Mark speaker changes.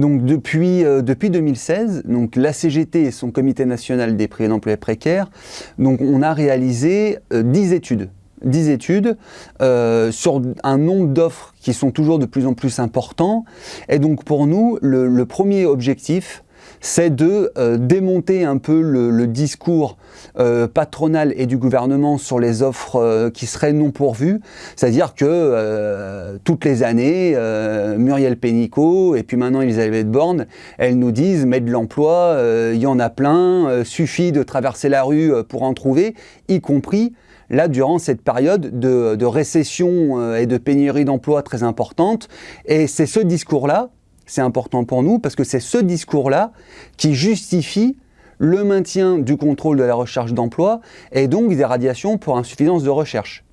Speaker 1: Donc depuis, euh, depuis 2016, donc la CGT et son comité national des prix d'emploi précaires, donc on a réalisé 10 études 10 études euh, sur un nombre d'offres qui sont toujours de plus en plus importants. Et donc pour nous, le, premier objectif, c'est de euh, démonter un peu le, discours euh, patronal et du gouvernement sur les offres qui seraient non pourvues. C'est-à-dire que toutes les années, Muriel Pénicaud et puis maintenant Elisabeth Borne, elles nous disent « mais de l'emploi, il y en a plein, suffit de traverser la rue pour en trouver », y compris là, durant cette période de, récession euh, et de pénurie d'emploi très importante. Et c'est ce discours-là, c'est important pour nous, parce que c'est ce discours-là qui justifie le maintien du contrôle de la recherche d'emploi et donc des radiations pour insuffisance de recherche.